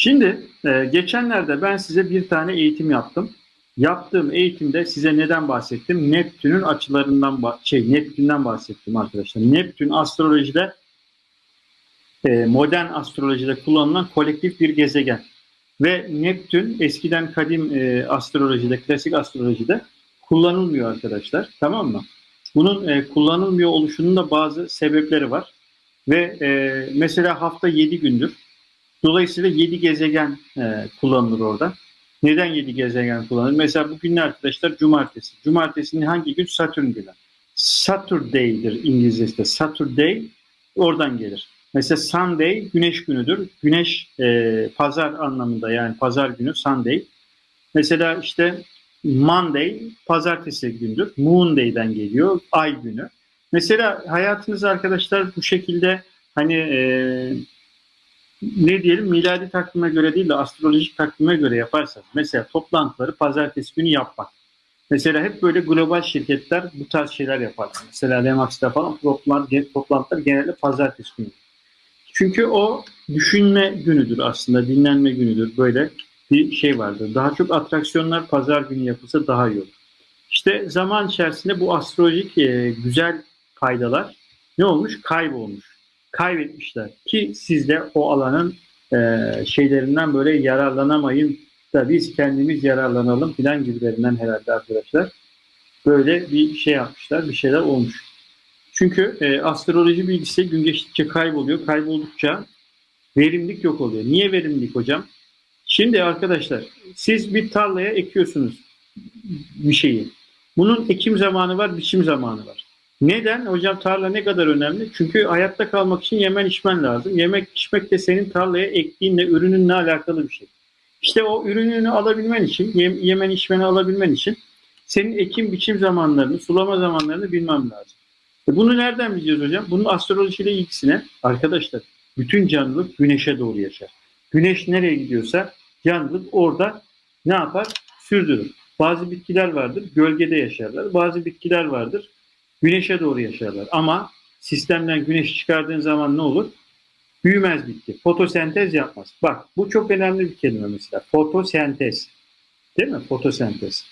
Şimdi e, geçenlerde ben size bir tane eğitim yaptım. Yaptığım eğitimde size neden bahsettim? Neptün'ün açılarından şey Neptün'den bahsettim arkadaşlar. Neptün astrolojide e, modern astrolojide kullanılan kolektif bir gezegen. Ve Neptün eskiden kadim e, astrolojide, klasik astrolojide kullanılmıyor arkadaşlar. Tamam mı? Bunun e, kullanılmıyor oluşunun da bazı sebepleri var. Ve e, mesela hafta 7 gündür. Dolayısıyla 7 gezegen e, kullanılır orada. Neden 7 gezegen kullanılır? Mesela bugün ne arkadaşlar? Cumartesi. Cumartesinin hangi gün? Satürn günü. Saturday'dir İngilizce'de. Saturday oradan gelir. Mesela Sunday güneş günüdür. Güneş e, pazar anlamında yani pazar günü Sunday. Mesela işte Monday pazartesi gündür. Moonday'den geliyor. Ay günü. Mesela hayatınız arkadaşlar bu şekilde hani e, ne diyelim miladi takvime göre değil de astrolojik takvime göre yaparsanız mesela toplantıları pazartesi günü yapmak. Mesela hep böyle global şirketler bu tarz şeyler yapar. Mesela Remax'ta falan toplantılar, toplantılar genelde pazartesi günü. Çünkü o düşünme günüdür aslında, dinlenme günüdür. Böyle bir şey vardır. Daha çok atraksiyonlar pazar günü yapılsa daha iyi olur. İşte zaman içerisinde bu astrolojik e, güzel faydalar ne olmuş? Kaybolmuş. Kaybetmişler. Ki siz de o alanın e, şeylerinden böyle yararlanamayın da biz kendimiz yararlanalım filan gibilerinden herhalde arkadaşlar. Böyle bir şey yapmışlar, bir şeyler olmuş. Çünkü e, astroloji bilgisi gün geçtikçe kayboluyor. Kayboldukça verimlilik yok oluyor. Niye verimlilik hocam? Şimdi arkadaşlar siz bir tarlaya ekiyorsunuz bir şeyi. Bunun ekim zamanı var, biçim zamanı var. Neden? Hocam tarla ne kadar önemli? Çünkü hayatta kalmak için yemen içmen lazım. Yemek içmek de senin tarlaya ektiğinle, ürününle alakalı bir şey. İşte o ürününü alabilmen için, yemen içmeni alabilmen için senin ekim biçim zamanlarını, sulama zamanlarını bilmem lazım. E bunu nereden biliyoruz hocam? Bunun astrolojiyle ilgisine arkadaşlar bütün canlılık güneşe doğru yaşar. Güneş nereye gidiyorsa canlılık orada ne yapar? Sürdürür. Bazı bitkiler vardır gölgede yaşarlar. Bazı bitkiler vardır güneşe doğru yaşarlar. Ama sistemden güneş çıkardığın zaman ne olur? Büyümez bitki. Fotosentez yapmaz. Bak bu çok önemli bir kelime mesela. Fotosentez. Değil mi? Fotosentez.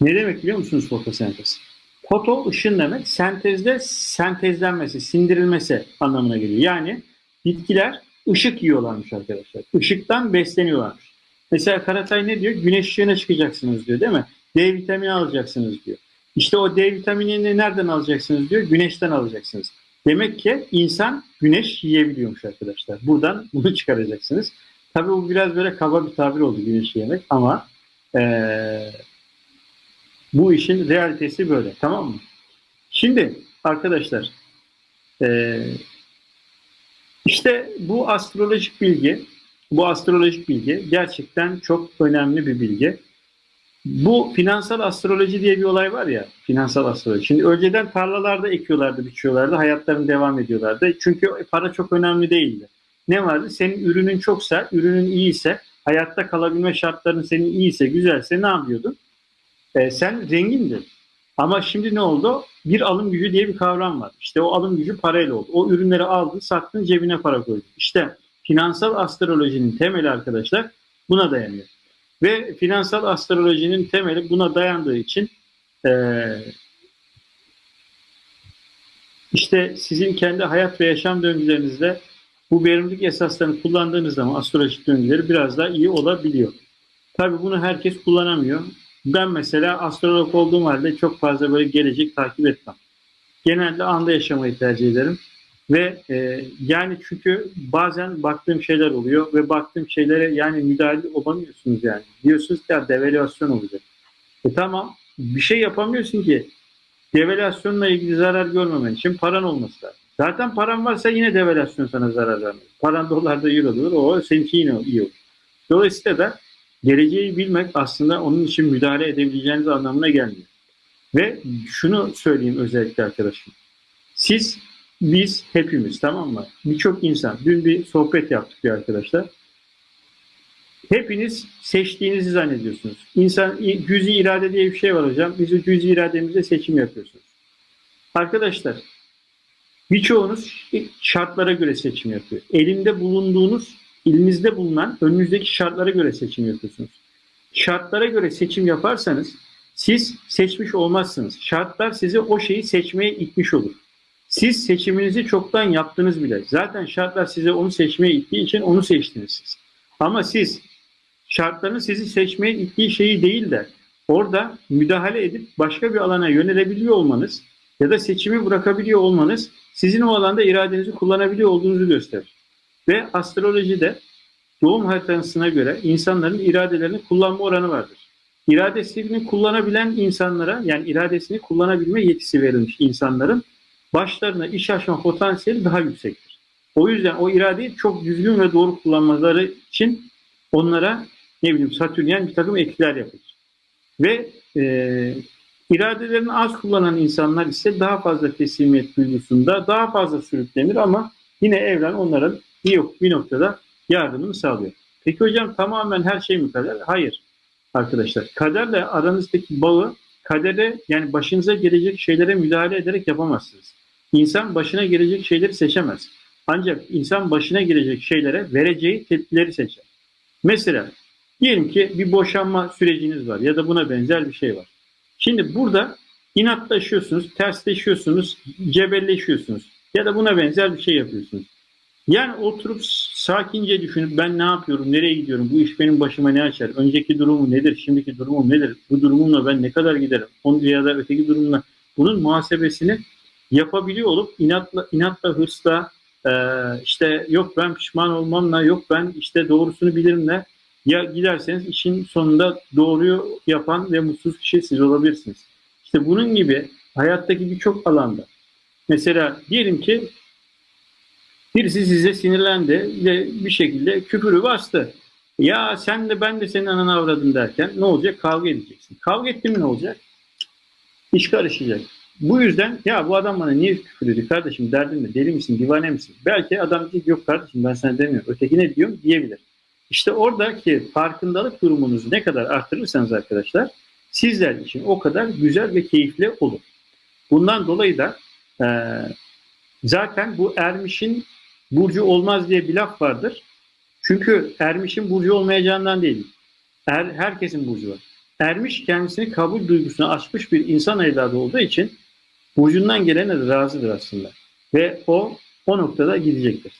Ne demek biliyor musunuz fotosentez? Foto ışın demek. Sentezde sentezlenmesi, sindirilmesi anlamına geliyor. Yani bitkiler ışık yiyorlarmış arkadaşlar. Işıktan besleniyorlarmış. Mesela Karatay ne diyor? Güneş ışığına çıkacaksınız diyor değil mi? D vitamini alacaksınız diyor. İşte o D vitaminini nereden alacaksınız diyor? Güneşten alacaksınız. Demek ki insan güneş yiyebiliyormuş arkadaşlar. Buradan bunu çıkaracaksınız. Tabii bu biraz böyle kaba bir tabir oldu güneş yemek ama ee, bu işin realitesi böyle. Tamam mı? Şimdi arkadaşlar ee, işte bu astrolojik bilgi bu astrolojik bilgi gerçekten çok önemli bir bilgi. Bu finansal astroloji diye bir olay var ya, finansal astroloji. Şimdi önceden tarlalarda ekiyorlardı, biçiyorlardı, hayatlarını devam ediyorlardı. Çünkü para çok önemli değildi. Ne vardı? Senin ürünün çoksa, ürünün iyiyse, hayatta kalabilme şartların senin iyiyse, güzelse ne yapıyordun? Ee, sen zengindin. Ama şimdi ne oldu? Bir alım gücü diye bir kavram var. İşte o alım gücü parayla oldu. O ürünleri aldın, sattın, cebine para koydun. İşte finansal astrolojinin temeli arkadaşlar buna dayanıyor. Ve finansal astrolojinin temeli buna dayandığı için e, işte sizin kendi hayat ve yaşam döngülerinizde bu verimlilik esaslarını kullandığınız zaman astrolojik döngüleri biraz daha iyi olabiliyor. Tabii bunu herkes kullanamıyor. Ben mesela astrolog olduğum halde çok fazla böyle gelecek takip etmem. Genelde anda yaşamayı tercih ederim. Ve e, yani çünkü bazen baktığım şeyler oluyor ve baktığım şeylere yani müdahale olamıyorsunuz yani. Diyorsunuz ki ya devalüasyon olacak. E tamam bir şey yapamıyorsun ki devalüasyonla ilgili zarar görmemen için paran olması lazım. Zaten paran varsa yine devalüasyon sana zarar vermez. Paran dolarda eurodur o seninki yine iyi olur. Dolayısıyla da geleceği bilmek aslında onun için müdahale edebileceğiniz anlamına gelmiyor. Ve şunu söyleyeyim özellikle arkadaşım. Siz biz hepimiz tamam mı? Birçok insan. Dün bir sohbet yaptık bir arkadaşlar. Hepiniz seçtiğinizi zannediyorsunuz. İnsan cüzi irade diye bir şey var hocam. Biz o cüzi irademizle seçim yapıyorsunuz. Arkadaşlar birçoğunuz şartlara göre seçim yapıyor. Elinde bulunduğunuz elinizde bulunan önünüzdeki şartlara göre seçim yapıyorsunuz. Şartlara göre seçim yaparsanız siz seçmiş olmazsınız. Şartlar sizi o şeyi seçmeye itmiş olur. Siz seçiminizi çoktan yaptınız bile. Zaten şartlar size onu seçmeye ittiği için onu seçtiniz siz. Ama siz şartların sizi seçmeye ittiği şeyi değil de orada müdahale edip başka bir alana yönelebiliyor olmanız ya da seçimi bırakabiliyor olmanız sizin o alanda iradenizi kullanabiliyor olduğunuzu gösterir. Ve astrolojide doğum haritasına göre insanların iradelerini kullanma oranı vardır. İradesini kullanabilen insanlara yani iradesini kullanabilme yetisi verilmiş insanların başlarına iş açma potansiyeli daha yüksektir. O yüzden o iradeyi çok düzgün ve doğru kullanmaları için onlara ne bileyim satürnyen bir takım etkiler yapılır. Ve e, iradelerini az kullanan insanlar ise daha fazla teslimiyet duygusunda daha fazla sürüklenir ama yine evren onların bir, bir noktada yardımını sağlıyor. Peki hocam tamamen her şey mi kader? Hayır arkadaşlar. Kaderle aranızdaki bağı kadere yani başınıza gelecek şeylere müdahale ederek yapamazsınız. İnsan başına gelecek şeyleri seçemez. Ancak insan başına gelecek şeylere vereceği tepkileri seçer. Mesela diyelim ki bir boşanma süreciniz var ya da buna benzer bir şey var. Şimdi burada inatlaşıyorsunuz, tersleşiyorsunuz, cebelleşiyorsunuz ya da buna benzer bir şey yapıyorsunuz. Yani oturup sakince düşünüp ben ne yapıyorum, nereye gidiyorum, bu iş benim başıma ne açar, önceki durumu nedir, şimdiki durumum nedir, bu durumumla ben ne kadar giderim, onun ya da öteki durumla bunun muhasebesini yapabiliyor olup inatla, inatla hırsla, e, işte yok ben pişman olmamla, yok ben işte doğrusunu bilirimle ya giderseniz işin sonunda doğruyu yapan ve mutsuz kişi siz olabilirsiniz. İşte bunun gibi hayattaki birçok alanda mesela diyelim ki birisi size sinirlendi ve bir şekilde küfürü bastı. Ya sen de ben de senin ananı avradım derken ne olacak? Kavga edeceksin. Kavga etti mi ne olacak? İş karışacak. Bu yüzden ya bu adam bana niye küfür ediyor kardeşim derdin ne? Deli misin? Divane misin? Belki adam diyecek yok kardeşim ben sana demiyorum. Öteki ne diyorum diyebilir. İşte oradaki farkındalık durumunuzu ne kadar arttırırsanız arkadaşlar sizler için o kadar güzel ve keyifli olur. Bundan dolayı da e, zaten bu ermişin burcu olmaz diye bir laf vardır. Çünkü ermişin burcu olmayacağından değil. Er, herkesin burcu var. Ermiş kendisini kabul duygusuna açmış bir insan evladı olduğu için burcundan gelene de razıdır aslında. Ve o o noktada gidecektir.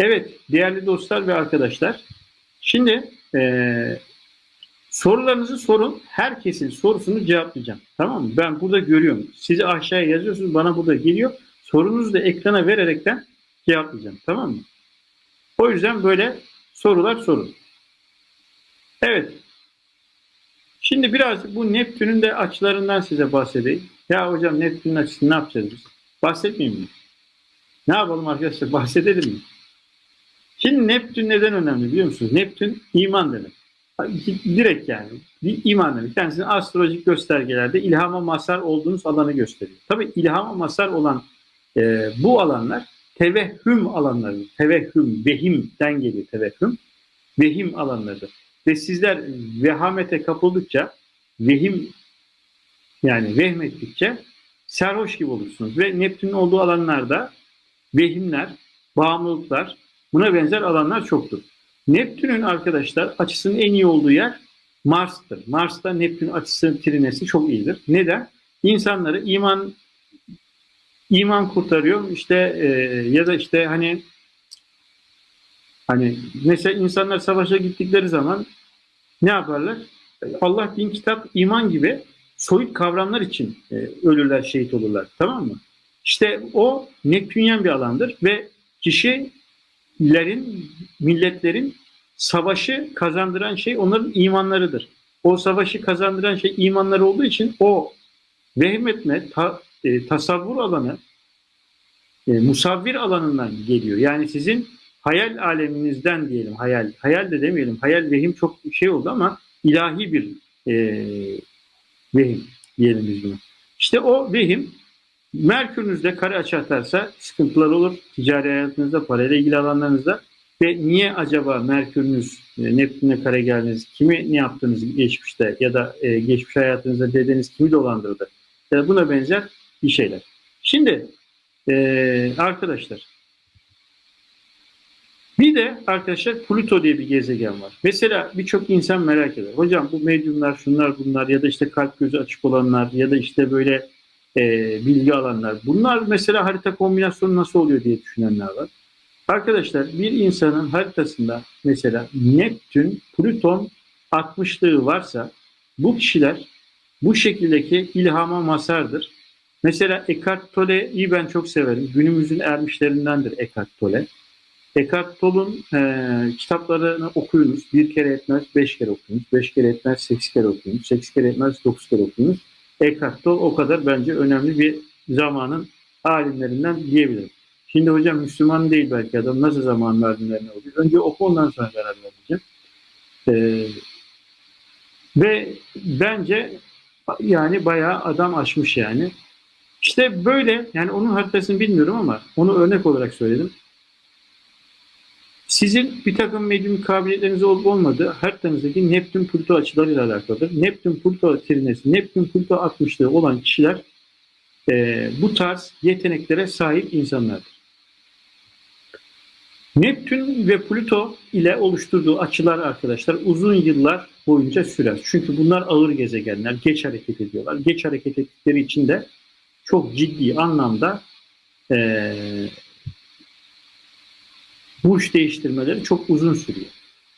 Evet değerli dostlar ve arkadaşlar Şimdi e, sorularınızı sorun. Herkesin sorusunu cevaplayacağım. Tamam mı? Ben burada görüyorum. Sizi aşağıya yazıyorsunuz. Bana burada geliyor. Sorunuzu da ekrana vererekten cevaplayacağım. Tamam mı? O yüzden böyle sorular sorun. Evet. Şimdi biraz bu Neptün'ün de açılarından size bahsedeyim. Ya hocam Neptün'ün açısını ne yapacağız biz? Bahsetmeyeyim mi? Ne yapalım arkadaşlar? Bahsedelim mi? Şimdi Neptün neden önemli biliyor musunuz? Neptün iman demek. Direkt yani bir iman demek. Kendisinin astrolojik göstergelerde ilhama mazhar olduğunuz alanı gösteriyor. Tabi ilhama mazhar olan e, bu alanlar tevehhüm alanları. Tevehhüm, vehimden geliyor tevehhüm. Vehim alanları. Ve sizler vehamete kapıldıkça, vehim yani vehmettikçe serhoş gibi olursunuz. Ve Neptün'ün olduğu alanlarda vehimler, bağımlılıklar, Buna benzer alanlar çoktur. Neptün'ün arkadaşlar açısının en iyi olduğu yer Mars'tır. Mars'ta Neptün açısı trinesi çok iyidir. Neden? İnsanları iman iman kurtarıyor. İşte e, ya da işte hani hani mesela insanlar savaşa gittikleri zaman ne yaparlar? Allah din kitap iman gibi soyut kavramlar için e, ölürler, şehit olurlar. Tamam mı? İşte o Neptünyen bir alandır ve kişi lerin, milletlerin savaşı kazandıran şey onların imanlarıdır. O savaşı kazandıran şey imanları olduğu için o vehmetme, ta, e, tasavvur alanı, e, musavvir alanından geliyor. Yani sizin hayal aleminizden diyelim, hayal, hayal de demeyelim, hayal vehim çok şey oldu ama ilahi bir e, vehim diyelim biz bunu. İşte o vehim Merkür'ünüzde kare açı atarsa sıkıntılar olur. Ticari hayatınızda, parayla ilgili alanlarınızda. Ve niye acaba Merkür'ünüz e, Neptün'e kare geldiniz? Kimi ne yaptınız geçmişte ya da e, geçmiş hayatınızda dedeniz kimi dolandırdı? Ya buna benzer bir şeyler. Şimdi e, arkadaşlar Bir de arkadaşlar Pluto diye bir gezegen var. Mesela birçok insan merak eder. Hocam bu medyumlar, şunlar bunlar ya da işte kalp gözü açık olanlar ya da işte böyle e, bilgi alanlar. Bunlar mesela harita kombinasyonu nasıl oluyor diye düşünenler var. Arkadaşlar bir insanın haritasında mesela Neptün, Plüton 60'lığı varsa bu kişiler bu şekildeki ilhama masardır. Mesela Eckhart Tolle'yi ben çok severim. Günümüzün ermişlerindendir Eckhart Tolle. Eckhart Tolle'un e, kitaplarını okuyunuz. Bir kere etmez, beş kere okuyunuz. Beş kere etmez, sekiz kere okuyunuz. Sekiz kere etmez, dokuz kere okuyunuz. Eckhart Tolle o kadar bence önemli bir zamanın alimlerinden diyebilirim. Şimdi hocam Müslüman değil belki adam. Nasıl zaman alimlerine oluyor? Önce oku ondan sonra karar vereceğim. Ee, ve bence yani bayağı adam aşmış yani. İşte böyle yani onun haritasını bilmiyorum ama onu örnek olarak söyledim. Sizin bir takım medyum kabiliyetleriniz olup olmadığı haritanızdaki Neptün Pluto açılarıyla alakalıdır. Neptün Pluto trinesi, Neptün Pluto 60'lığı olan kişiler e, bu tarz yeteneklere sahip insanlardır. Neptün ve Plüto ile oluşturduğu açılar arkadaşlar uzun yıllar boyunca sürer. Çünkü bunlar ağır gezegenler, geç hareket ediyorlar. Geç hareket ettikleri için de çok ciddi anlamda e, burç değiştirmeleri çok uzun sürüyor.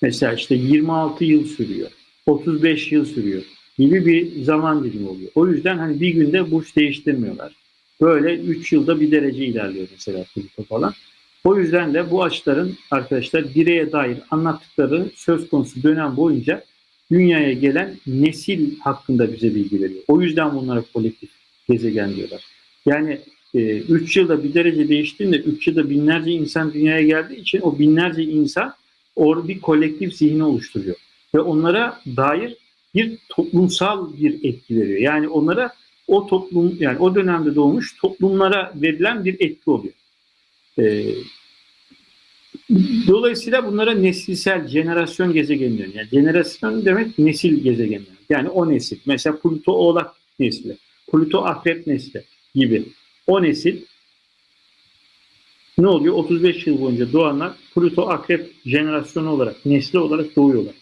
Mesela işte 26 yıl sürüyor, 35 yıl sürüyor gibi bir zaman dilimi oluyor. O yüzden hani bir günde burç değiştirmiyorlar. Böyle 3 yılda bir derece ilerliyor mesela Plüto falan. O yüzden de bu açıların arkadaşlar bireye dair anlattıkları söz konusu dönem boyunca dünyaya gelen nesil hakkında bize bilgi veriyor. O yüzden bunlara kolektif gezegen diyorlar. Yani 3 e, yılda bir derece değiştiğinde 3 yılda binlerce insan dünyaya geldiği için o binlerce insan orada bir kolektif zihni oluşturuyor. Ve onlara dair bir toplumsal bir etki veriyor. Yani onlara o toplum yani o dönemde doğmuş toplumlara verilen bir etki oluyor. Ee, dolayısıyla bunlara nesilsel, jenerasyon gezegeni deniyor. Yani jenerasyon demek nesil gezegeni. Yani o nesil. Mesela Pluto Oğlak nesli, Pluto Akrep nesli gibi. O nesil ne oluyor? 35 yıl boyunca doğanlar Pluto Akrep jenerasyonu olarak, nesli olarak doğuyorlar.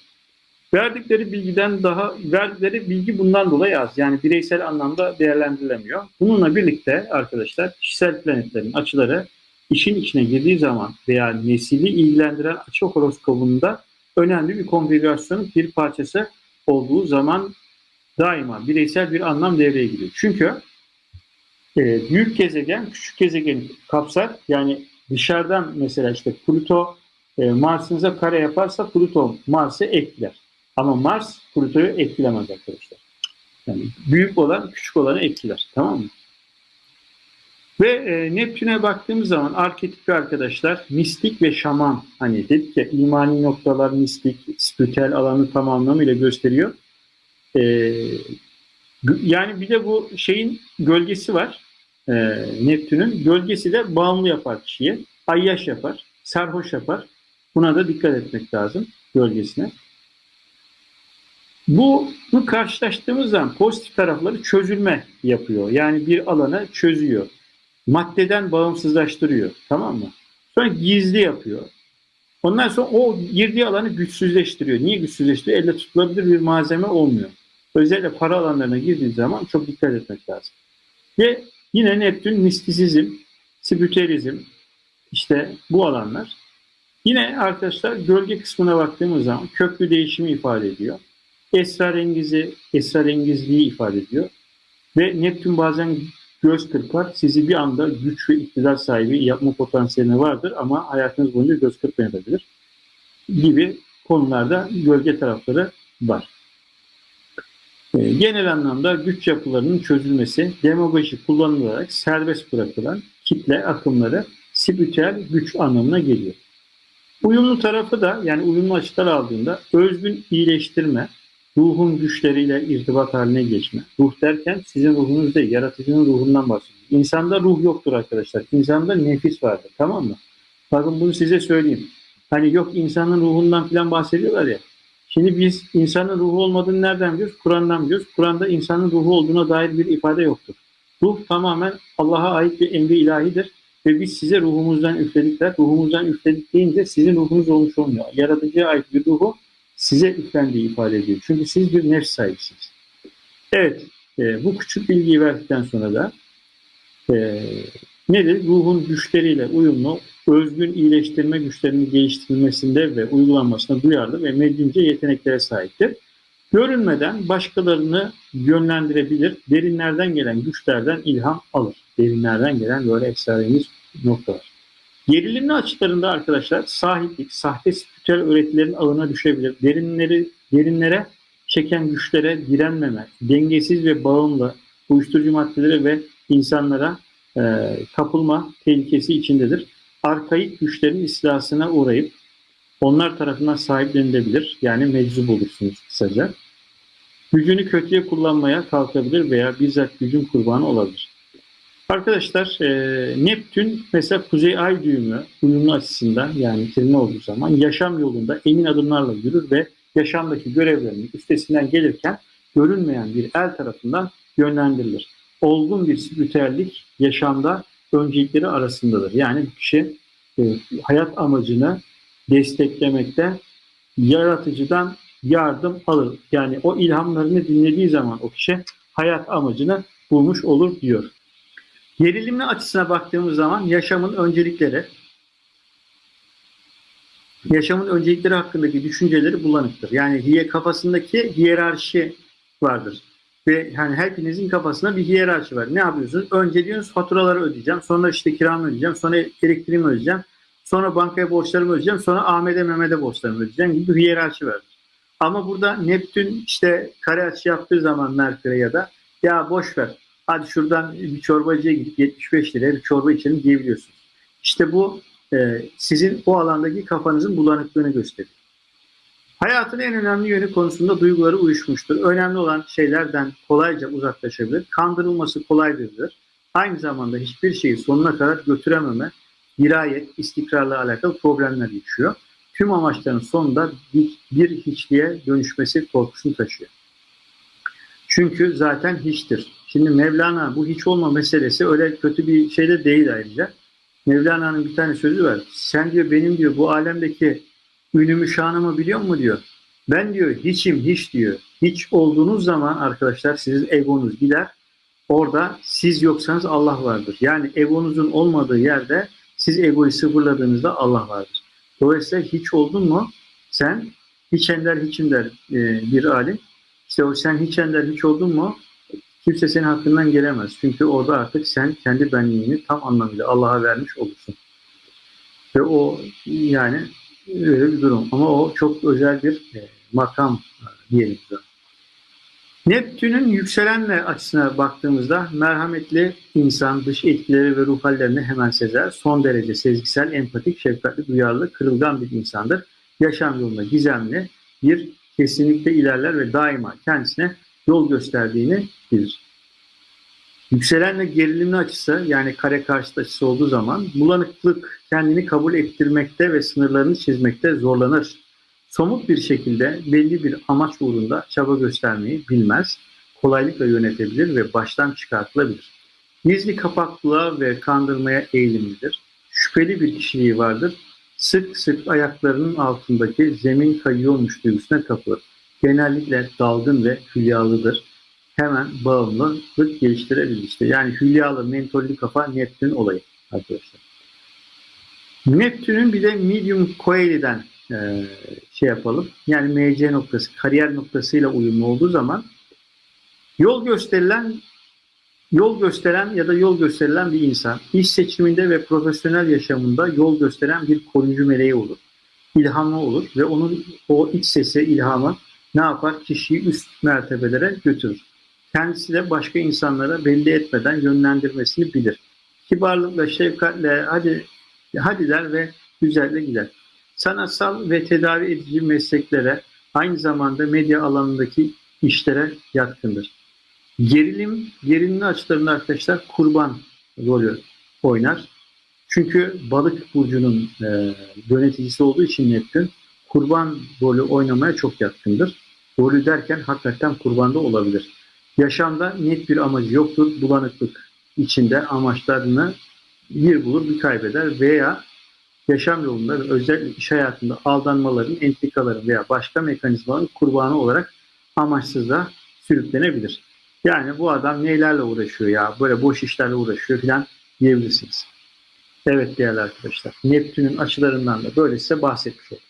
Verdikleri bilgiden daha verdikleri bilgi bundan dolayı az. Yani bireysel anlamda değerlendirilemiyor. Bununla birlikte arkadaşlar kişisel planetlerin açıları işin içine girdiği zaman veya nesili ilgilendiren açı horoskobunda önemli bir konfigürasyonun bir parçası olduğu zaman daima bireysel bir anlam devreye giriyor. Çünkü e, büyük gezegen küçük gezegeni kapsar. Yani dışarıdan mesela işte Pluto e, Mars'ınıza kare yaparsa Pluto Mars'ı etkiler. Ama Mars Pluto'yu etkilemez arkadaşlar. Yani büyük olan küçük olanı etkiler. Tamam mı? Ve e, Neptün'e baktığımız zaman arketip arkadaşlar mistik ve şaman hani dedik ya imani noktalar mistik, spiritüel alanı tam anlamıyla gösteriyor. E, yani bir de bu şeyin gölgesi var. E, Neptün'ün gölgesi de bağımlı yapar kişiye. Ayyaş yapar, sarhoş yapar. Buna da dikkat etmek lazım gölgesine. Bu, bu karşılaştığımız zaman pozitif tarafları çözülme yapıyor. Yani bir alanı çözüyor maddeden bağımsızlaştırıyor. Tamam mı? Sonra gizli yapıyor. Ondan sonra o girdiği alanı güçsüzleştiriyor. Niye güçsüzleştiriyor? Elle tutulabilir bir malzeme olmuyor. Özellikle para alanlarına girdiği zaman çok dikkat etmek lazım. Ve yine Neptün mistisizm, spiritüelizm, işte bu alanlar. Yine arkadaşlar gölge kısmına baktığımız zaman köklü değişimi ifade ediyor. Esrarengizi, esrarengizliği ifade ediyor. Ve Neptün bazen göz kırpar. Sizi bir anda güç ve iktidar sahibi yapma potansiyeli vardır ama hayatınız boyunca göz kırpmayabilir. Gibi konularda gölge tarafları var. Ee, genel anlamda güç yapılarının çözülmesi, demagoji kullanılarak serbest bırakılan kitle akımları spiritüel güç anlamına geliyor. Uyumlu tarafı da yani uyumlu açılar aldığında özgün iyileştirme, ruhun güçleriyle irtibat haline geçme. Ruh derken sizin ruhunuz değil, yaratıcının ruhundan bahsediyor. İnsanda ruh yoktur arkadaşlar. İnsanda nefis vardır. Tamam mı? Bakın bunu size söyleyeyim. Hani yok insanın ruhundan falan bahsediyorlar ya. Şimdi biz insanın ruhu olmadığını nereden biliyoruz? Kur'an'dan biliyoruz. Kur'an'da insanın ruhu olduğuna dair bir ifade yoktur. Ruh tamamen Allah'a ait bir emri ilahidir ve biz size ruhumuzdan üfledikler. Ruhumuzdan üfledik deyince sizin ruhunuz olmuş olmuyor. Yaratıcıya ait bir ruhu size üflendiği ifade ediyor. Çünkü siz bir nefs sahibisiniz. Evet, e, bu küçük bilgiyi verdikten sonra da e, nedir? Ruhun güçleriyle uyumlu, özgün iyileştirme güçlerinin geliştirilmesinde ve uygulanmasına duyarlı ve medyumca yeteneklere sahiptir. Görünmeden başkalarını yönlendirebilir, derinlerden gelen güçlerden ilham alır. Derinlerden gelen böyle esrarengiz noktalar. Gerilimli açılarında arkadaşlar sahiplik, sahte spiritüel öğretilerin ağına düşebilir. Derinleri, derinlere çeken güçlere direnmeme, dengesiz ve bağımlı uyuşturucu maddelere ve insanlara e, kapılma tehlikesi içindedir. Arkaik güçlerin istilasına uğrayıp onlar tarafından sahiplenilebilir. Yani meczup olursunuz kısaca. Gücünü kötüye kullanmaya kalkabilir veya bizzat gücün kurbanı olabilir. Arkadaşlar e, Neptün mesela Kuzey Ay düğümü uyumlu açısından yani kirli olduğu zaman yaşam yolunda emin adımlarla yürür ve yaşamdaki görevlerinin üstesinden gelirken görünmeyen bir el tarafından yönlendirilir. Olgun bir spiritüellik yaşamda öncelikleri arasındadır. Yani kişi e, hayat amacını desteklemekte yaratıcıdan yardım alır. Yani o ilhamlarını dinlediği zaman o kişi hayat amacını bulmuş olur diyor. Gerilimli açısına baktığımız zaman yaşamın öncelikleri, yaşamın öncelikleri hakkındaki düşünceleri bulanıktır. Yani kafasındaki hiyerarşi vardır. Ve yani hepinizin kafasında bir hiyerarşi var. Ne yapıyorsunuz? Önce diyorsunuz faturaları ödeyeceğim. Sonra işte kiramı ödeyeceğim. Sonra elektriğimi ödeyeceğim. Sonra bankaya borçlarımı ödeyeceğim. Sonra Ahmet'e Mehmet'e borçlarımı ödeyeceğim gibi bir hiyerarşi var. Ama burada Neptün işte kare açı yaptığı zaman Merkür'e ya da ya boş ver hadi şuradan bir çorbacıya gidip 75 liraya bir çorba içelim diyebiliyorsunuz. İşte bu e, sizin o alandaki kafanızın bulanıklığını gösteriyor. Hayatın en önemli yönü konusunda duyguları uyuşmuştur. Önemli olan şeylerden kolayca uzaklaşabilir. Kandırılması kolaydır. Aynı zamanda hiçbir şeyi sonuna kadar götürememe, dirayet, istikrarla alakalı problemler yaşıyor. Tüm amaçların sonunda bir, bir hiçliğe dönüşmesi korkusunu taşıyor. Çünkü zaten hiçtir. Şimdi Mevlana bu hiç olma meselesi öyle kötü bir şey de değil ayrıca. Mevlana'nın bir tane sözü var. Sen diyor benim diyor bu alemdeki ünümü şanımı biliyor mu diyor. Ben diyor hiçim hiç diyor. Hiç olduğunuz zaman arkadaşlar sizin egonuz gider. Orada siz yoksanız Allah vardır. Yani egonuzun olmadığı yerde siz egoyu sıfırladığınızda Allah vardır. Dolayısıyla hiç oldun mu sen hiç ender hiçim der e, bir alim. İşte o sen hiç ender hiç oldun mu kimse senin hakkından gelemez. Çünkü orada artık sen kendi benliğini tam anlamıyla Allah'a vermiş olursun. Ve o yani öyle bir durum. Ama o çok özel bir e, makam e, diyelim. Neptün'ün yükselenle açısına baktığımızda merhametli insan dış etkileri ve ruh hallerini hemen sezer. Son derece sezgisel, empatik, şefkatli, duyarlı, kırılgan bir insandır. Yaşam yolunda gizemli bir kesinlikle ilerler ve daima kendisine yol gösterdiğini bilir. Yükselenle gerilimli açısı yani kare karşıt açısı olduğu zaman bulanıklık kendini kabul ettirmekte ve sınırlarını çizmekte zorlanır. Somut bir şekilde belli bir amaç uğrunda çaba göstermeyi bilmez, kolaylıkla yönetebilir ve baştan çıkartılabilir. Gizli kapaklılığa ve kandırmaya eğilimlidir. Şüpheli bir kişiliği vardır. Sık sık ayaklarının altındaki zemin kayıyormuş duygusuna kapılır. Genellikle dalgın ve hülyalıdır hemen bağımlılık geliştirebilir. İşte yani hülyalı, mentollü kafa Neptün olayı arkadaşlar. Neptün'ün bir de medium coeli'den e, şey yapalım. Yani MC noktası, kariyer noktasıyla uyumlu olduğu zaman yol gösterilen yol gösteren ya da yol gösterilen bir insan iş seçiminde ve profesyonel yaşamında yol gösteren bir koruyucu meleği olur. İlhamlı olur ve onun o iç sesi, ilhamı ne yapar? Kişiyi üst mertebelere götürür kendisi de başka insanlara belli etmeden yönlendirmesini bilir. Kibarlıkla, şefkatle hadi hadi der ve güzelle gider. Sanatsal ve tedavi edici mesleklere aynı zamanda medya alanındaki işlere yatkındır. Gerilim, gerilimli açılarında arkadaşlar kurban rolü oynar. Çünkü balık burcunun e, yöneticisi olduğu için Neptün kurban rolü oynamaya çok yatkındır. Rolü derken hakikaten kurbanda olabilir. Yaşamda net bir amacı yoktur. Bulanıklık içinde amaçlarını bir bulur bir kaybeder veya yaşam yolunda ve özel iş hayatında aldanmaların, entrikaların veya başka mekanizmaların kurbanı olarak amaçsızlığa sürüklenebilir. Yani bu adam neylerle uğraşıyor ya böyle boş işlerle uğraşıyor filan diyebilirsiniz. Evet değerli arkadaşlar Neptün'ün açılarından da böyle size bahsetmiş oldum.